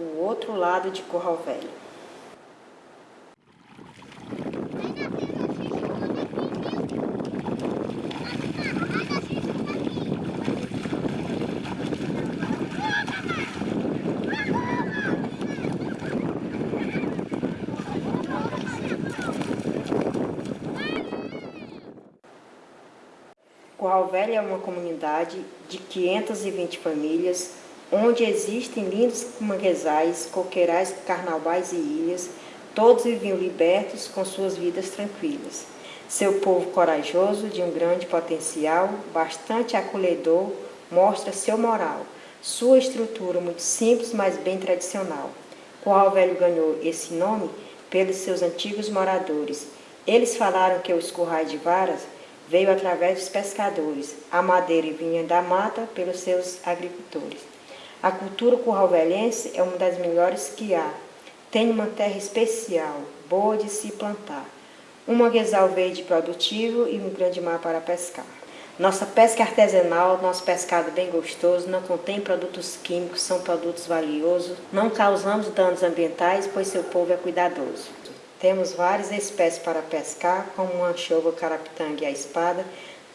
o outro lado de Curral Velho. Curral Velho é uma comunidade de 520 famílias, onde existem lindos manguezais, coqueirais, carnavais e ilhas, todos viviam libertos com suas vidas tranquilas. Seu povo corajoso, de um grande potencial, bastante acolhedor, mostra seu moral, sua estrutura muito simples, mas bem tradicional. Curral Velho ganhou esse nome pelos seus antigos moradores. Eles falaram que os currais de varas veio através dos pescadores, a madeira vinha da mata pelos seus agricultores. A cultura curralvelense é uma das melhores que há. Tem uma terra especial, boa de se plantar. Um manguezal verde produtivo e um grande mar para pescar. Nossa pesca artesanal, nosso pescado bem gostoso, não contém produtos químicos, são produtos valiosos, não causamos danos ambientais, pois seu povo é cuidadoso. Temos várias espécies para pescar, como o anchova, carapitanga e a espada.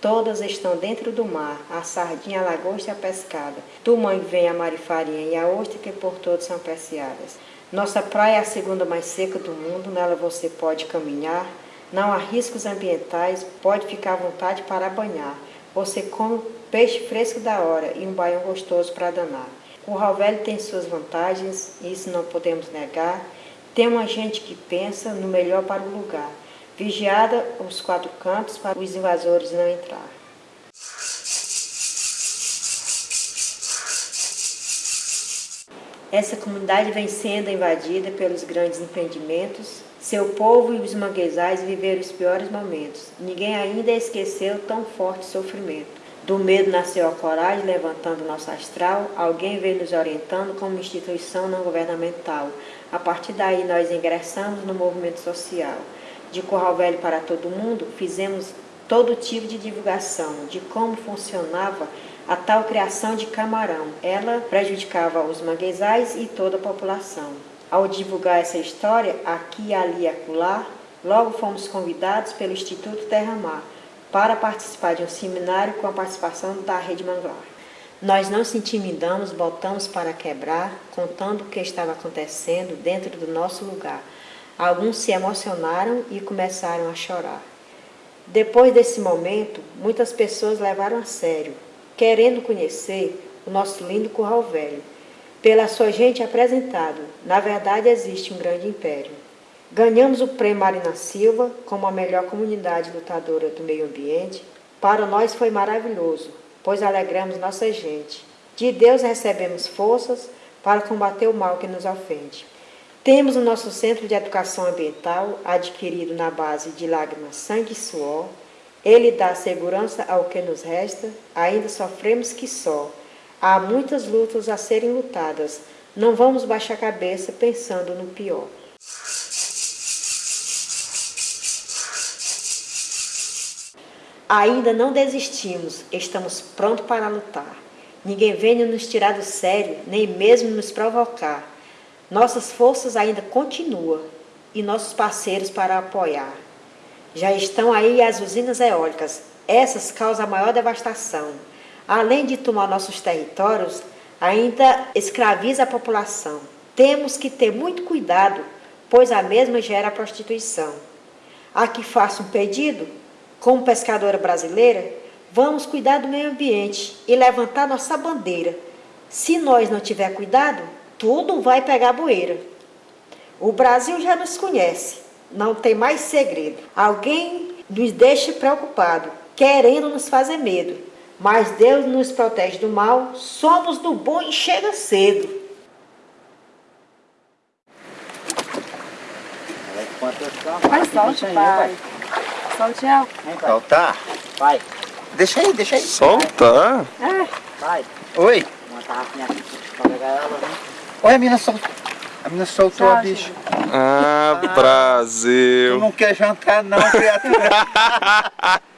Todas estão dentro do mar, a sardinha, a lagosta e a pescada. Do mangue vem a marifarinha e a ostra, que por todos são apreciadas. Nossa praia é a segunda mais seca do mundo, nela você pode caminhar. Não há riscos ambientais, pode ficar à vontade para banhar. Você come peixe fresco da hora e um baião gostoso para danar. O Velho tem suas vantagens, isso não podemos negar. Tem uma gente que pensa no melhor para o lugar, vigiada os quatro cantos para os invasores não entrar. Essa comunidade vem sendo invadida pelos grandes empreendimentos. Seu povo e os manguezais viveram os piores momentos. Ninguém ainda esqueceu tão forte sofrimento. Do medo nasceu a coragem, levantando nosso astral. Alguém veio nos orientando como instituição não governamental. A partir daí, nós ingressamos no movimento social. De Corral Velho para todo mundo, fizemos todo tipo de divulgação de como funcionava a tal criação de camarão. Ela prejudicava os manguezais e toda a população. Ao divulgar essa história, aqui, ali e acolá, logo fomos convidados pelo Instituto Terra Mar, para participar de um seminário com a participação da Rede Manglar. Nós não se intimidamos, botamos para quebrar, contando o que estava acontecendo dentro do nosso lugar. Alguns se emocionaram e começaram a chorar. Depois desse momento, muitas pessoas levaram a sério, querendo conhecer o nosso lindo Curral Velho. Pela sua gente apresentado, na verdade existe um grande império. Ganhamos o prêmio Marina Silva como a melhor comunidade lutadora do meio ambiente. Para nós foi maravilhoso, pois alegramos nossa gente. De Deus recebemos forças para combater o mal que nos ofende. Temos o nosso Centro de Educação Ambiental, adquirido na base de lágrimas, sangue e suor. Ele dá segurança ao que nos resta, ainda sofremos que só. Há muitas lutas a serem lutadas, não vamos baixar a cabeça pensando no pior. Ainda não desistimos, estamos prontos para lutar. Ninguém vem nos tirar do sério, nem mesmo nos provocar. Nossas forças ainda continuam e nossos parceiros para apoiar. Já estão aí as usinas eólicas, essas causam a maior devastação. Além de tomar nossos territórios, ainda escraviza a população. Temos que ter muito cuidado, pois a mesma gera prostituição. Aqui faço um pedido como pescadora brasileira, vamos cuidar do meio ambiente e levantar nossa bandeira. Se nós não tiver cuidado, tudo vai pegar boeira. O Brasil já nos conhece, não tem mais segredo. Alguém nos deixa preocupado, querendo nos fazer medo. Mas Deus nos protege do mal, somos do bom e chega cedo. Vai, solte, pai. Solte Soltar? Vai. Deixa aí, deixa aí. Soltar? É. Vai. Oi. Uma tarrafinha aqui pra pegar ela, né? Oi, a menina soltou. A menina soltou a bicha. Ah, Brasil. Tu não quer jantar não, criatura.